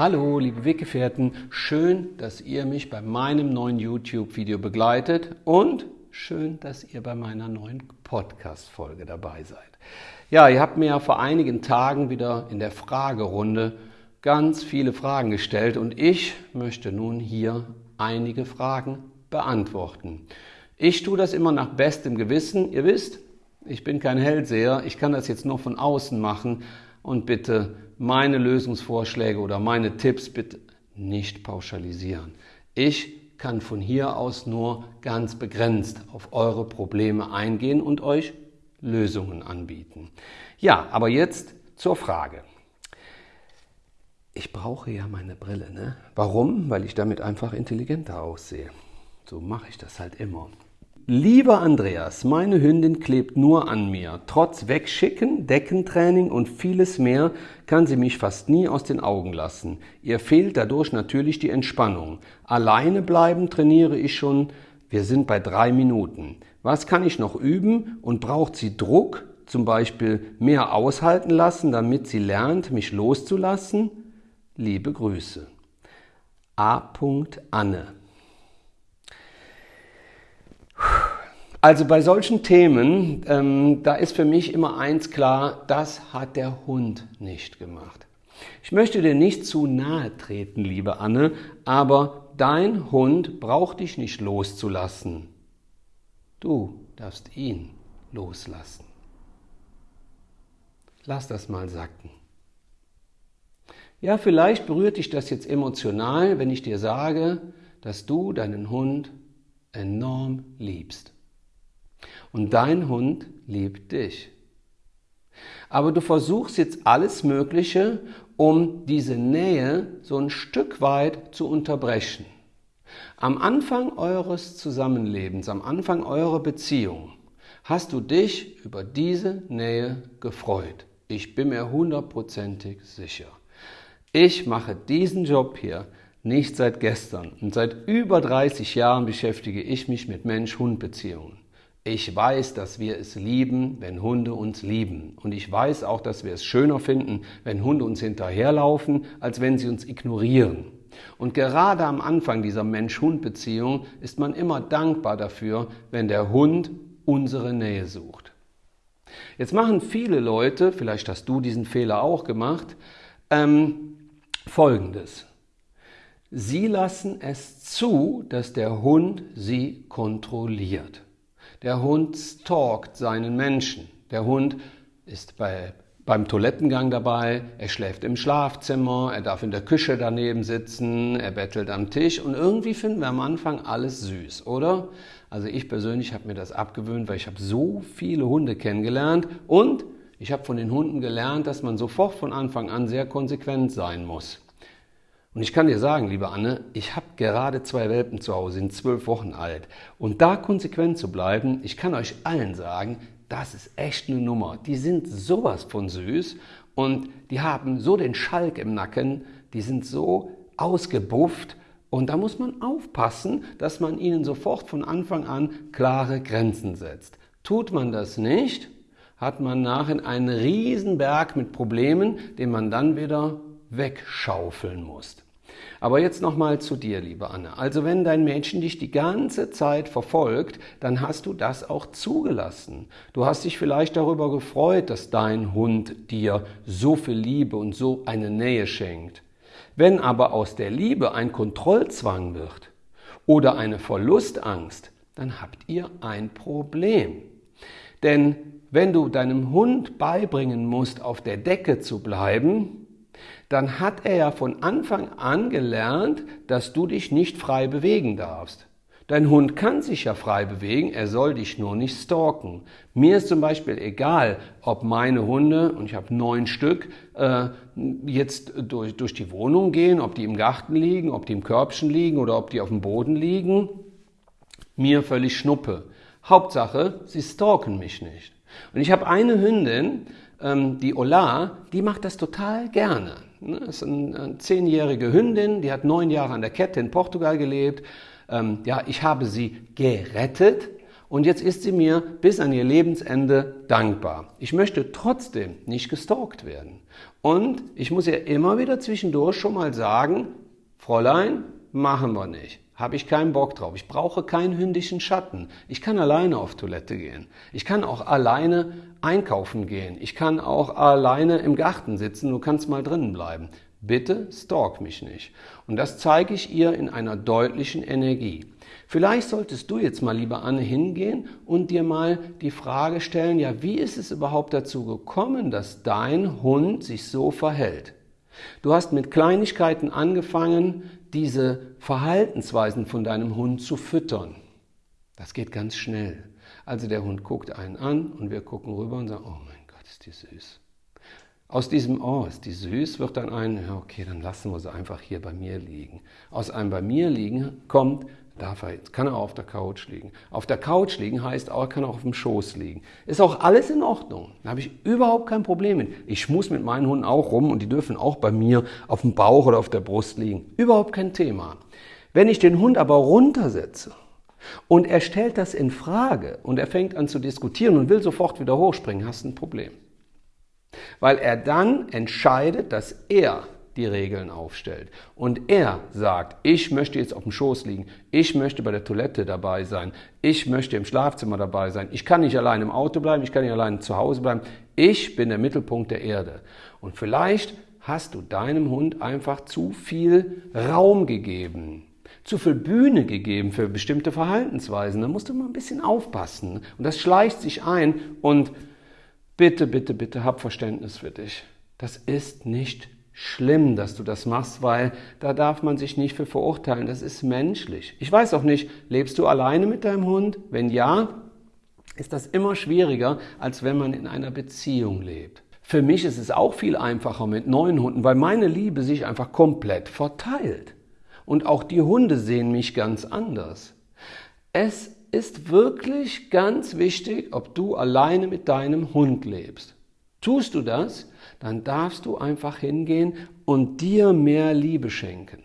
Hallo, liebe Weggefährten, schön, dass ihr mich bei meinem neuen YouTube-Video begleitet und schön, dass ihr bei meiner neuen Podcast-Folge dabei seid. Ja, ihr habt mir ja vor einigen Tagen wieder in der Fragerunde ganz viele Fragen gestellt und ich möchte nun hier einige Fragen beantworten. Ich tue das immer nach bestem Gewissen. Ihr wisst, ich bin kein Hellseher, ich kann das jetzt nur von außen machen und bitte meine Lösungsvorschläge oder meine Tipps bitte nicht pauschalisieren. Ich kann von hier aus nur ganz begrenzt auf eure Probleme eingehen und euch Lösungen anbieten. Ja, aber jetzt zur Frage. Ich brauche ja meine Brille. Ne? Warum? Weil ich damit einfach intelligenter aussehe. So mache ich das halt immer. Lieber Andreas, meine Hündin klebt nur an mir. Trotz Wegschicken, Deckentraining und vieles mehr kann sie mich fast nie aus den Augen lassen. Ihr fehlt dadurch natürlich die Entspannung. Alleine bleiben trainiere ich schon. Wir sind bei drei Minuten. Was kann ich noch üben und braucht sie Druck, zum Beispiel mehr aushalten lassen, damit sie lernt, mich loszulassen? Liebe Grüße. A. Anne Also bei solchen Themen, ähm, da ist für mich immer eins klar, das hat der Hund nicht gemacht. Ich möchte dir nicht zu nahe treten, liebe Anne, aber dein Hund braucht dich nicht loszulassen. Du darfst ihn loslassen. Lass das mal sacken. Ja, vielleicht berührt dich das jetzt emotional, wenn ich dir sage, dass du deinen Hund enorm liebst. Und dein Hund liebt dich. Aber du versuchst jetzt alles Mögliche, um diese Nähe so ein Stück weit zu unterbrechen. Am Anfang eures Zusammenlebens, am Anfang eurer Beziehung, hast du dich über diese Nähe gefreut. Ich bin mir hundertprozentig sicher. Ich mache diesen Job hier nicht seit gestern und seit über 30 Jahren beschäftige ich mich mit Mensch-Hund-Beziehungen. Ich weiß, dass wir es lieben, wenn Hunde uns lieben. Und ich weiß auch, dass wir es schöner finden, wenn Hunde uns hinterherlaufen, als wenn sie uns ignorieren. Und gerade am Anfang dieser Mensch-Hund-Beziehung ist man immer dankbar dafür, wenn der Hund unsere Nähe sucht. Jetzt machen viele Leute, vielleicht hast du diesen Fehler auch gemacht, ähm, Folgendes. Sie lassen es zu, dass der Hund sie kontrolliert. Der Hund stalkt seinen Menschen. Der Hund ist bei, beim Toilettengang dabei, er schläft im Schlafzimmer, er darf in der Küche daneben sitzen, er bettelt am Tisch und irgendwie finden wir am Anfang alles süß, oder? Also ich persönlich habe mir das abgewöhnt, weil ich habe so viele Hunde kennengelernt und ich habe von den Hunden gelernt, dass man sofort von Anfang an sehr konsequent sein muss. Und ich kann dir sagen, liebe Anne, ich habe gerade zwei Welpen zu Hause, sind zwölf Wochen alt. Und da konsequent zu bleiben, ich kann euch allen sagen, das ist echt eine Nummer. Die sind sowas von süß und die haben so den Schalk im Nacken, die sind so ausgebufft. Und da muss man aufpassen, dass man ihnen sofort von Anfang an klare Grenzen setzt. Tut man das nicht, hat man nachher einen Berg mit Problemen, den man dann wieder wegschaufeln musst. Aber jetzt nochmal zu dir, liebe Anne. Also wenn dein Mädchen dich die ganze Zeit verfolgt, dann hast du das auch zugelassen. Du hast dich vielleicht darüber gefreut, dass dein Hund dir so viel Liebe und so eine Nähe schenkt. Wenn aber aus der Liebe ein Kontrollzwang wird oder eine Verlustangst, dann habt ihr ein Problem. Denn wenn du deinem Hund beibringen musst, auf der Decke zu bleiben, dann hat er ja von Anfang an gelernt, dass du dich nicht frei bewegen darfst. Dein Hund kann sich ja frei bewegen, er soll dich nur nicht stalken. Mir ist zum Beispiel egal, ob meine Hunde, und ich habe neun Stück, äh, jetzt durch, durch die Wohnung gehen, ob die im Garten liegen, ob die im Körbchen liegen oder ob die auf dem Boden liegen. Mir völlig Schnuppe. Hauptsache, sie stalken mich nicht. Und ich habe eine Hündin, ähm, die Ola, die macht das total gerne. Ne, das ist eine zehnjährige Hündin, die hat neun Jahre an der Kette in Portugal gelebt. Ähm, ja, ich habe sie gerettet Und jetzt ist sie mir bis an ihr Lebensende dankbar. Ich möchte trotzdem nicht gestalkt werden. Und ich muss ihr immer wieder zwischendurch schon mal sagen, Fräulein, machen wir nicht. Habe ich keinen Bock drauf. Ich brauche keinen hündischen Schatten. Ich kann alleine auf Toilette gehen. Ich kann auch alleine einkaufen gehen. Ich kann auch alleine im Garten sitzen. Du kannst mal drinnen bleiben. Bitte stalk mich nicht. Und das zeige ich ihr in einer deutlichen Energie. Vielleicht solltest du jetzt mal, lieber Anne, hingehen und dir mal die Frage stellen, ja, wie ist es überhaupt dazu gekommen, dass dein Hund sich so verhält? Du hast mit Kleinigkeiten angefangen, diese Verhaltensweisen von deinem Hund zu füttern. Das geht ganz schnell. Also der Hund guckt einen an und wir gucken rüber und sagen, oh mein Gott, ist die süß. Aus diesem, oh, ist die süß, wird dann ein, okay, dann lassen wir sie einfach hier bei mir liegen. Aus einem bei mir liegen kommt, Darf er jetzt, kann er auf der Couch liegen. Auf der Couch liegen heißt auch, er kann auch auf dem Schoß liegen. Ist auch alles in Ordnung. Da habe ich überhaupt kein Problem mit. Ich muss mit meinen Hunden auch rum und die dürfen auch bei mir auf dem Bauch oder auf der Brust liegen. Überhaupt kein Thema. Wenn ich den Hund aber runtersetze und er stellt das in Frage und er fängt an zu diskutieren und will sofort wieder hochspringen, hast du ein Problem. Weil er dann entscheidet, dass er die Regeln aufstellt. Und er sagt, ich möchte jetzt auf dem Schoß liegen, ich möchte bei der Toilette dabei sein, ich möchte im Schlafzimmer dabei sein, ich kann nicht allein im Auto bleiben, ich kann nicht allein zu Hause bleiben, ich bin der Mittelpunkt der Erde. Und vielleicht hast du deinem Hund einfach zu viel Raum gegeben zu viel Bühne gegeben für bestimmte Verhaltensweisen. Da musst du mal ein bisschen aufpassen. Und das schleicht sich ein. Und bitte, bitte, bitte, hab Verständnis für dich. Das ist nicht schlimm, dass du das machst, weil da darf man sich nicht für verurteilen. Das ist menschlich. Ich weiß auch nicht, lebst du alleine mit deinem Hund? Wenn ja, ist das immer schwieriger, als wenn man in einer Beziehung lebt. Für mich ist es auch viel einfacher mit neuen Hunden, weil meine Liebe sich einfach komplett verteilt. Und auch die Hunde sehen mich ganz anders. Es ist wirklich ganz wichtig, ob du alleine mit deinem Hund lebst. Tust du das, dann darfst du einfach hingehen und dir mehr Liebe schenken.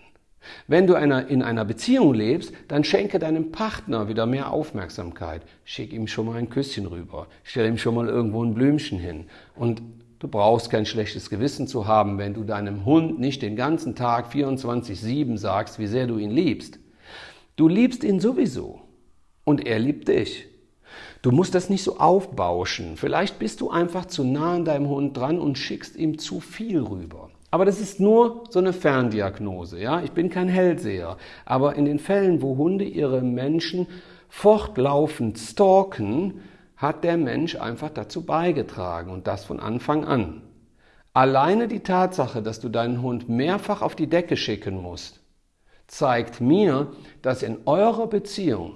Wenn du in einer Beziehung lebst, dann schenke deinem Partner wieder mehr Aufmerksamkeit. Schick ihm schon mal ein Küsschen rüber. Stell ihm schon mal irgendwo ein Blümchen hin. Und du brauchst kein schlechtes Gewissen zu haben, wenn du deinem Hund nicht den ganzen Tag 24-7 sagst, wie sehr du ihn liebst. Du liebst ihn sowieso. Und er liebt dich. Du musst das nicht so aufbauschen. Vielleicht bist du einfach zu nah an deinem Hund dran und schickst ihm zu viel rüber. Aber das ist nur so eine Ferndiagnose. Ja? Ich bin kein Hellseher. Aber in den Fällen, wo Hunde ihre Menschen fortlaufend stalken, hat der Mensch einfach dazu beigetragen und das von Anfang an. Alleine die Tatsache, dass du deinen Hund mehrfach auf die Decke schicken musst, zeigt mir, dass in eurer Beziehung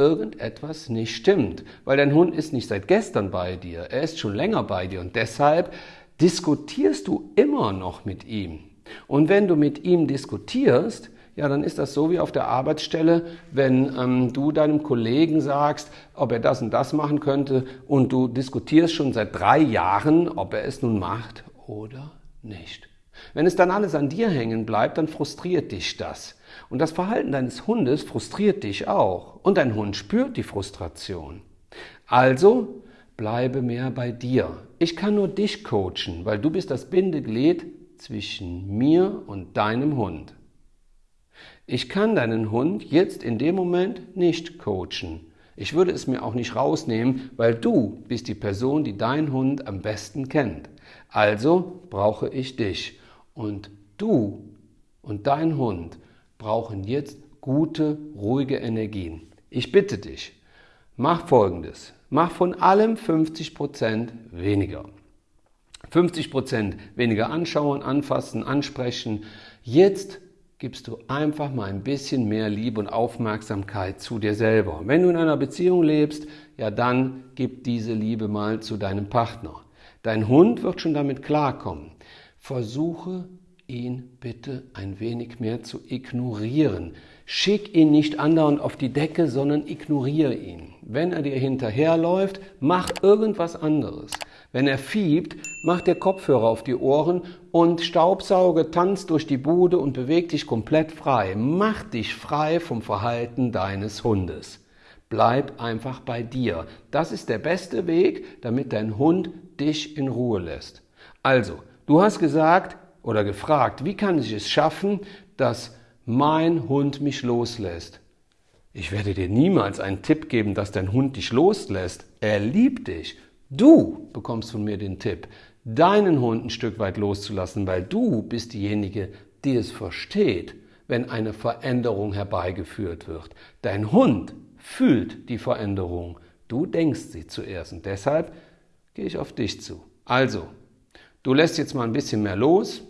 irgendetwas nicht stimmt, weil dein Hund ist nicht seit gestern bei dir, er ist schon länger bei dir und deshalb diskutierst du immer noch mit ihm. Und wenn du mit ihm diskutierst, ja, dann ist das so wie auf der Arbeitsstelle, wenn ähm, du deinem Kollegen sagst, ob er das und das machen könnte und du diskutierst schon seit drei Jahren, ob er es nun macht oder nicht. Wenn es dann alles an dir hängen bleibt, dann frustriert dich das. Und das Verhalten deines Hundes frustriert dich auch. Und dein Hund spürt die Frustration. Also bleibe mehr bei dir. Ich kann nur dich coachen, weil du bist das Bindeglied zwischen mir und deinem Hund. Ich kann deinen Hund jetzt in dem Moment nicht coachen. Ich würde es mir auch nicht rausnehmen, weil du bist die Person, die deinen Hund am besten kennt. Also brauche ich dich. Und du und dein Hund brauchen jetzt gute, ruhige Energien. Ich bitte dich, mach Folgendes. Mach von allem 50% weniger. 50% weniger anschauen, anfassen, ansprechen. Jetzt gibst du einfach mal ein bisschen mehr Liebe und Aufmerksamkeit zu dir selber. Wenn du in einer Beziehung lebst, ja dann gib diese Liebe mal zu deinem Partner. Dein Hund wird schon damit klarkommen. Versuche ihn bitte ein wenig mehr zu ignorieren. Schick ihn nicht andauernd auf die Decke, sondern ignoriere ihn. Wenn er dir hinterherläuft, mach irgendwas anderes. Wenn er fiebt, mach dir Kopfhörer auf die Ohren und Staubsauge, tanz durch die Bude und beweg dich komplett frei. Mach dich frei vom Verhalten deines Hundes. Bleib einfach bei dir. Das ist der beste Weg, damit dein Hund dich in Ruhe lässt. Also, du hast gesagt oder gefragt, wie kann ich es schaffen, dass mein Hund mich loslässt? Ich werde dir niemals einen Tipp geben, dass dein Hund dich loslässt. Er liebt dich. Du bekommst von mir den Tipp, deinen Hund ein Stück weit loszulassen, weil du bist diejenige, die es versteht, wenn eine Veränderung herbeigeführt wird. Dein Hund fühlt die Veränderung. Du denkst sie zuerst und deshalb gehe ich auf dich zu. Also, du lässt jetzt mal ein bisschen mehr los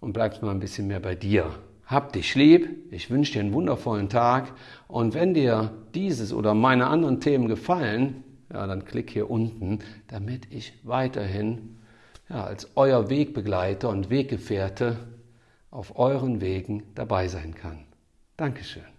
und bleibst mal ein bisschen mehr bei dir. Hab dich lieb, ich wünsche dir einen wundervollen Tag und wenn dir dieses oder meine anderen Themen gefallen, ja, dann klick hier unten, damit ich weiterhin ja, als euer Wegbegleiter und Weggefährte auf euren Wegen dabei sein kann. Dankeschön.